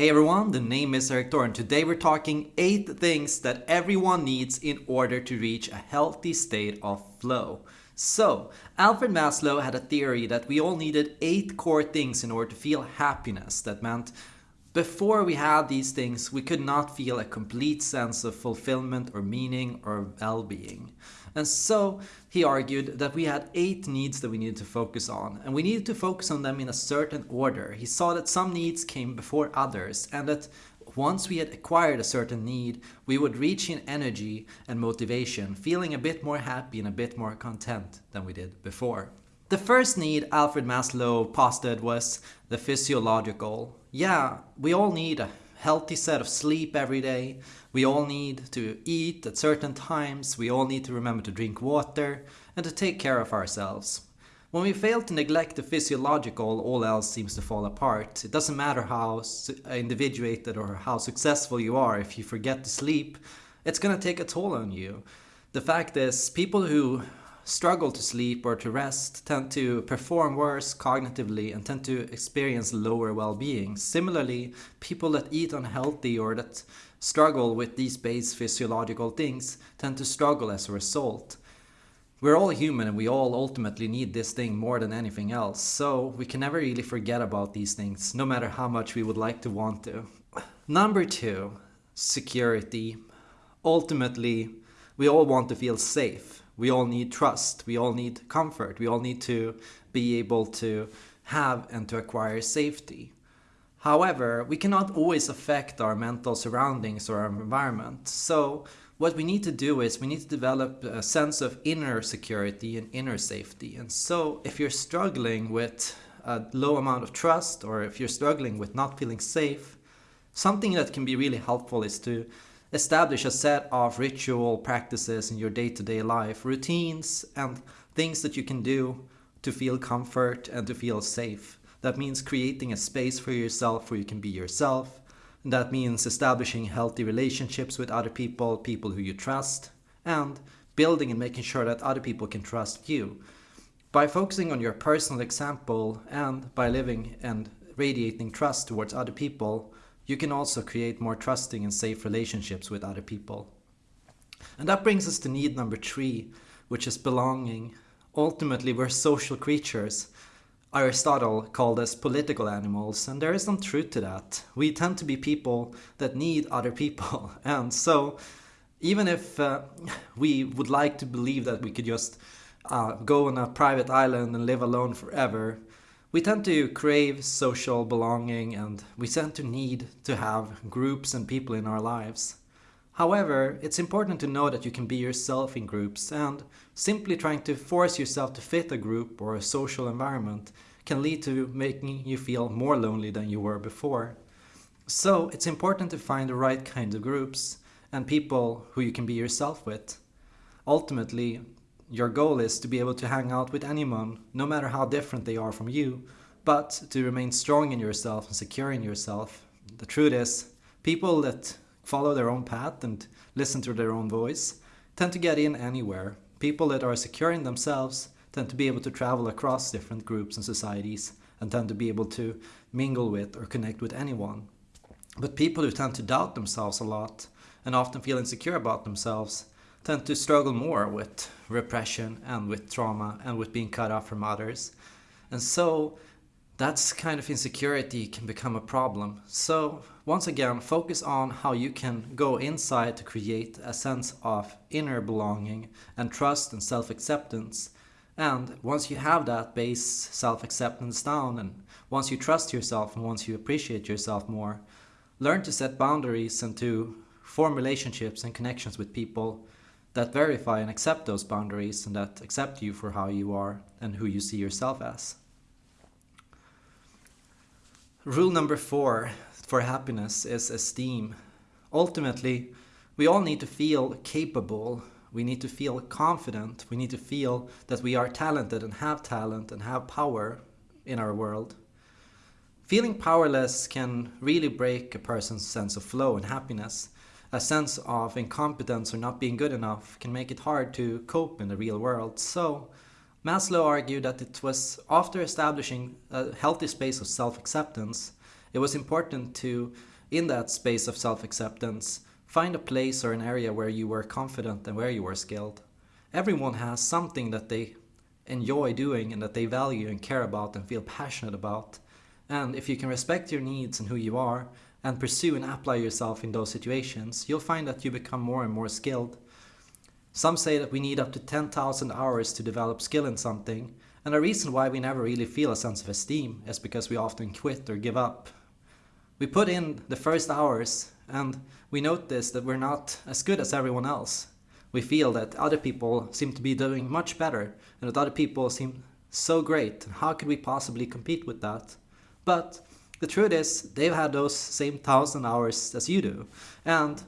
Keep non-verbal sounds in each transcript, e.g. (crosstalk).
Hey everyone, the name is Erik Thor and today we're talking 8 things that everyone needs in order to reach a healthy state of flow. So, Alfred Maslow had a theory that we all needed 8 core things in order to feel happiness. That meant before we had these things, we could not feel a complete sense of fulfillment or meaning or well-being. And so he argued that we had eight needs that we needed to focus on, and we needed to focus on them in a certain order. He saw that some needs came before others, and that once we had acquired a certain need, we would reach in energy and motivation, feeling a bit more happy and a bit more content than we did before. The first need Alfred Maslow posited was the physiological. Yeah, we all need a healthy set of sleep every day. We all need to eat at certain times. We all need to remember to drink water and to take care of ourselves. When we fail to neglect the physiological, all else seems to fall apart. It doesn't matter how individuated or how successful you are, if you forget to sleep, it's gonna take a toll on you. The fact is, people who struggle to sleep or to rest tend to perform worse cognitively and tend to experience lower well-being. Similarly, people that eat unhealthy or that struggle with these base physiological things tend to struggle as a result. We're all human and we all ultimately need this thing more than anything else, so we can never really forget about these things, no matter how much we would like to want to. Number two, security. Ultimately, we all want to feel safe we all need trust, we all need comfort, we all need to be able to have and to acquire safety. However, we cannot always affect our mental surroundings or our environment. So what we need to do is we need to develop a sense of inner security and inner safety. And so if you're struggling with a low amount of trust or if you're struggling with not feeling safe, something that can be really helpful is to establish a set of ritual practices in your day-to-day life, routines and things that you can do to feel comfort and to feel safe. That means creating a space for yourself where you can be yourself. That means establishing healthy relationships with other people, people who you trust, and building and making sure that other people can trust you. By focusing on your personal example and by living and radiating trust towards other people, you can also create more trusting and safe relationships with other people. And that brings us to need number three, which is belonging. Ultimately, we're social creatures. Aristotle called us political animals, and there is some truth to that. We tend to be people that need other people. (laughs) And so, even if uh, we would like to believe that we could just uh, go on a private island and live alone forever, we tend to crave social belonging and we tend to need to have groups and people in our lives. However, it's important to know that you can be yourself in groups and simply trying to force yourself to fit a group or a social environment can lead to making you feel more lonely than you were before. So it's important to find the right kind of groups and people who you can be yourself with. Ultimately, your goal is to be able to hang out with anyone, no matter how different they are from you, but to remain strong in yourself and secure in yourself. The truth is, people that follow their own path and listen to their own voice tend to get in anywhere. People that are secure in themselves tend to be able to travel across different groups and societies and tend to be able to mingle with or connect with anyone. But people who tend to doubt themselves a lot and often feel insecure about themselves tend to struggle more with repression and with trauma and with being cut off from others. And so that's kind of insecurity can become a problem. So once again, focus on how you can go inside to create a sense of inner belonging and trust and self-acceptance. And once you have that base self-acceptance down and once you trust yourself and once you appreciate yourself more, learn to set boundaries and to form relationships and connections with people that verify and accept those boundaries and that accept you for how you are and who you see yourself as. Rule number four for happiness is esteem. Ultimately, we all need to feel capable. We need to feel confident. We need to feel that we are talented and have talent and have power in our world. Feeling powerless can really break a person's sense of flow and happiness a sense of incompetence or not being good enough can make it hard to cope in the real world. So Maslow argued that it was after establishing a healthy space of self-acceptance it was important to, in that space of self acceptance, find a place or an area where you were confident and where you were skilled. Everyone has something that they enjoy doing and that they value and care about and feel passionate about. And if you can respect your needs and who you are, and pursue and apply yourself in those situations, you'll find that you become more and more skilled. Some say that we need up to 10,000 hours to develop skill in something, and the reason why we never really feel a sense of esteem is because we often quit or give up. We put in the first hours and we notice that we're not as good as everyone else. We feel that other people seem to be doing much better and that other people seem so great. How could we possibly compete with that? But the truth is, they've had those same thousand hours as you do. And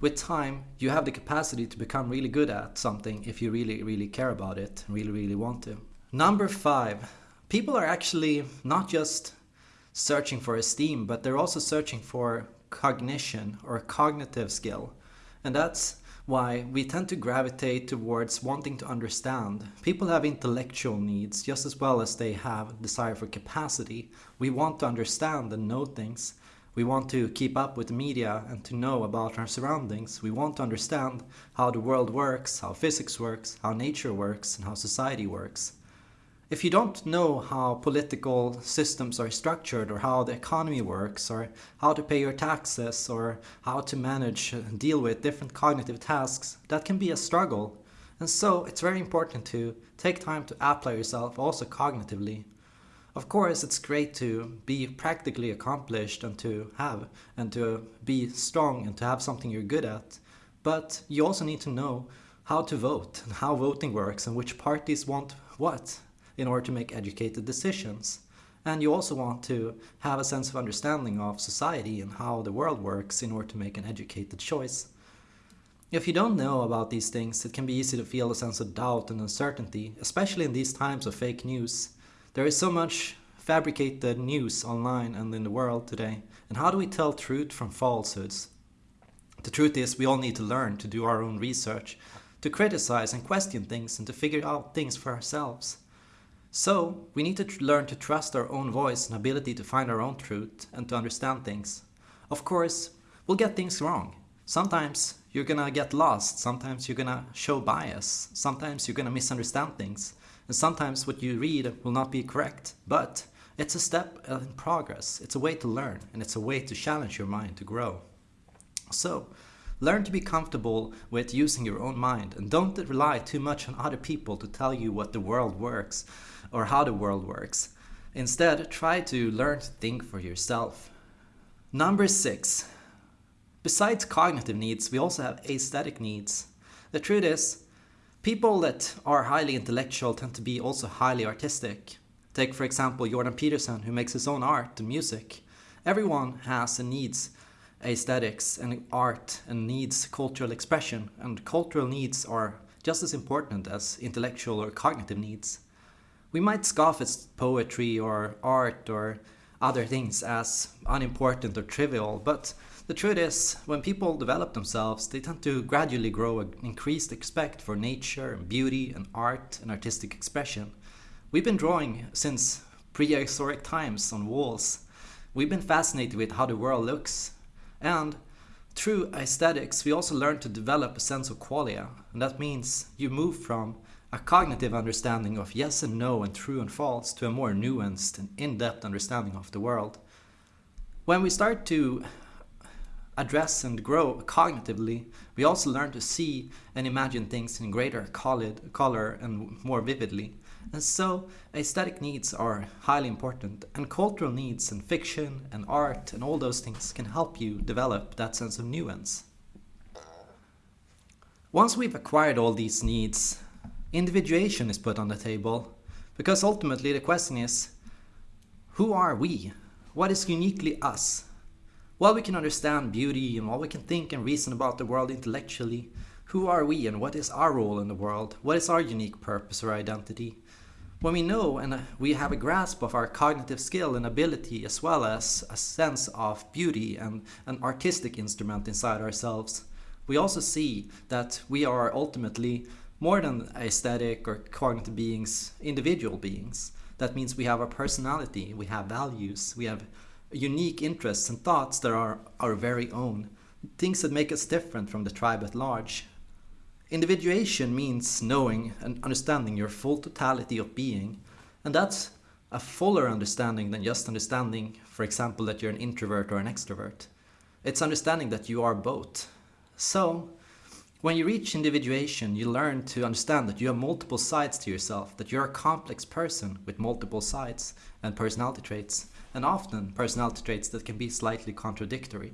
with time, you have the capacity to become really good at something if you really, really care about it and really, really want to. Number five, people are actually not just searching for esteem, but they're also searching for cognition or cognitive skill. And that's why we tend to gravitate towards wanting to understand. People have intellectual needs just as well as they have desire for capacity. We want to understand and know things. We want to keep up with the media and to know about our surroundings. We want to understand how the world works, how physics works, how nature works, and how society works if you don't know how political systems are structured or how the economy works or how to pay your taxes or how to manage and deal with different cognitive tasks, that can be a struggle. And so it's very important to take time to apply yourself also cognitively. Of course, it's great to be practically accomplished and to have and to be strong and to have something you're good at. But you also need to know how to vote and how voting works and which parties want what in order to make educated decisions. And you also want to have a sense of understanding of society and how the world works in order to make an educated choice. If you don't know about these things, it can be easy to feel a sense of doubt and uncertainty, especially in these times of fake news. There is so much fabricated news online and in the world today. And how do we tell truth from falsehoods? The truth is, we all need to learn to do our own research, to criticize and question things, and to figure out things for ourselves. So, we need to learn to trust our own voice and ability to find our own truth and to understand things. Of course, we'll get things wrong. Sometimes you're gonna get lost, sometimes you're gonna show bias, sometimes you're gonna misunderstand things, and sometimes what you read will not be correct. But it's a step in progress, it's a way to learn, and it's a way to challenge your mind to grow. So, learn to be comfortable with using your own mind and don't rely too much on other people to tell you what the world works or how the world works. Instead, try to learn to think for yourself. Number six. Besides cognitive needs, we also have aesthetic needs. The truth is, people that are highly intellectual tend to be also highly artistic. Take, for example, Jordan Peterson, who makes his own art and music. Everyone has and needs aesthetics and art and needs cultural expression, and cultural needs are just as important as intellectual or cognitive needs we might scoff at poetry or art or other things as unimportant or trivial, but the truth is, when people develop themselves, they tend to gradually grow an increased respect for nature and beauty and art and artistic expression. We've been drawing since prehistoric times on walls. We've been fascinated with how the world looks. And through aesthetics, we also learn to develop a sense of qualia. And that means you move from a cognitive understanding of yes and no and true and false to a more nuanced and in-depth understanding of the world. When we start to address and grow cognitively, we also learn to see and imagine things in greater color and more vividly. And so, aesthetic needs are highly important, and cultural needs and fiction and art and all those things can help you develop that sense of nuance. Once we've acquired all these needs, individuation is put on the table. Because ultimately the question is, who are we? What is uniquely us? While we can understand beauty and while we can think and reason about the world intellectually, who are we and what is our role in the world? What is our unique purpose or identity? When we know and uh, we have a grasp of our cognitive skill and ability as well as a sense of beauty and an artistic instrument inside ourselves, we also see that we are ultimately more than aesthetic or cognitive beings, individual beings. That means we have a personality, we have values, we have unique interests and thoughts that are our very own, things that make us different from the tribe at large. Individuation means knowing and understanding your full totality of being, and that's a fuller understanding than just understanding, for example, that you're an introvert or an extrovert. It's understanding that you are both. So, when you reach individuation, you learn to understand that you have multiple sides to yourself, that you're a complex person with multiple sides and personality traits, and often personality traits that can be slightly contradictory.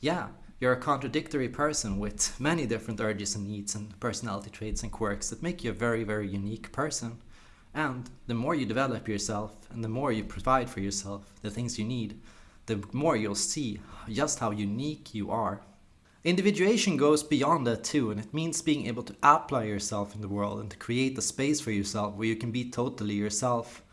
Yeah, you're a contradictory person with many different urges and needs and personality traits and quirks that make you a very, very unique person. And the more you develop yourself and the more you provide for yourself the things you need, the more you'll see just how unique you are Individuation goes beyond that too, and it means being able to apply yourself in the world and to create a space for yourself where you can be totally yourself.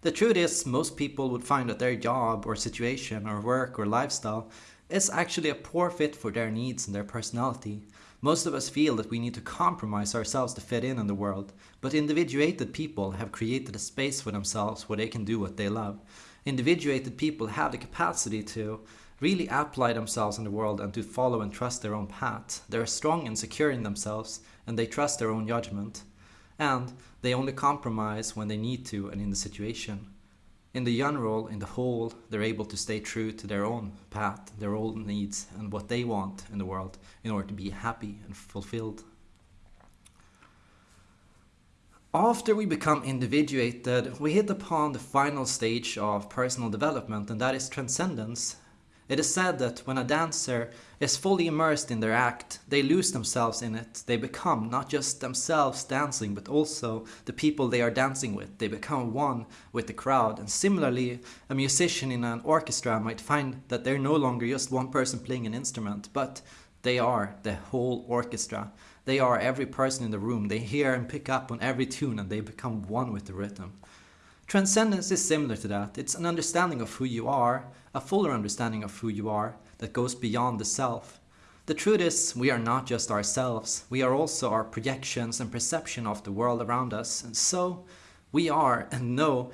The truth is, most people would find that their job or situation or work or lifestyle is actually a poor fit for their needs and their personality. Most of us feel that we need to compromise ourselves to fit in in the world, but individuated people have created a space for themselves where they can do what they love. Individuated people have the capacity to really apply themselves in the world and to follow and trust their own path. They are strong and secure in themselves and they trust their own judgment. And they only compromise when they need to and in the situation. In the general, in the whole, they're able to stay true to their own path, their own needs, and what they want in the world in order to be happy and fulfilled. After we become individuated, we hit upon the final stage of personal development, and that is transcendence. It is said that when a dancer is fully immersed in their act, they lose themselves in it. They become not just themselves dancing, but also the people they are dancing with. They become one with the crowd. And similarly, a musician in an orchestra might find that they're no longer just one person playing an instrument, but they are the whole orchestra. They are every person in the room. They hear and pick up on every tune and they become one with the rhythm. Transcendence is similar to that. It's an understanding of who you are, a fuller understanding of who you are that goes beyond the self. The truth is, we are not just ourselves, we are also our projections and perception of the world around us. And so we are and know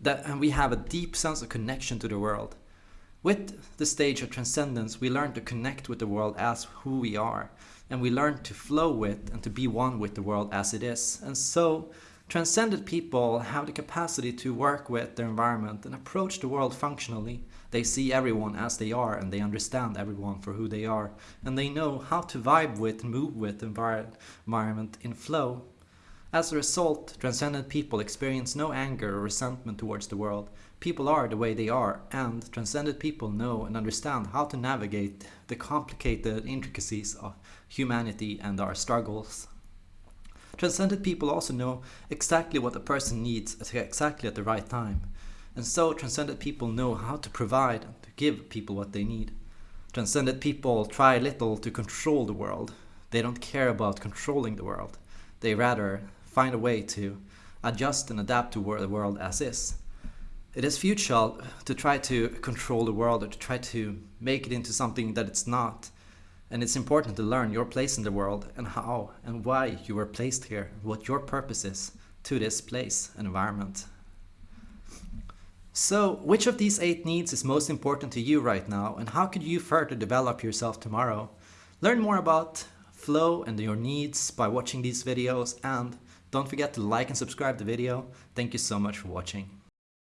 that and we have a deep sense of connection to the world. With the stage of transcendence, we learn to connect with the world as who we are, and we learn to flow with and to be one with the world as it is. And so Transcended people have the capacity to work with their environment and approach the world functionally. They see everyone as they are and they understand everyone for who they are. And they know how to vibe with and move with the environment in flow. As a result, transcendent people experience no anger or resentment towards the world. People are the way they are, and transcendent people know and understand how to navigate the complicated intricacies of humanity and our struggles. Transcended people also know exactly what a person needs at exactly at the right time. And so transcended people know how to provide and to give people what they need. Transcended people try little to control the world. They don't care about controlling the world. They rather find a way to adjust and adapt to the world as is. It is futile to try to control the world or to try to make it into something that it's not. And it's important to learn your place in the world and how and why you were placed here, what your purpose is to this place and environment. So, which of these eight needs is most important to you right now, and how could you further develop yourself tomorrow? Learn more about flow and your needs by watching these videos, and don't forget to like and subscribe the video. Thank you so much for watching.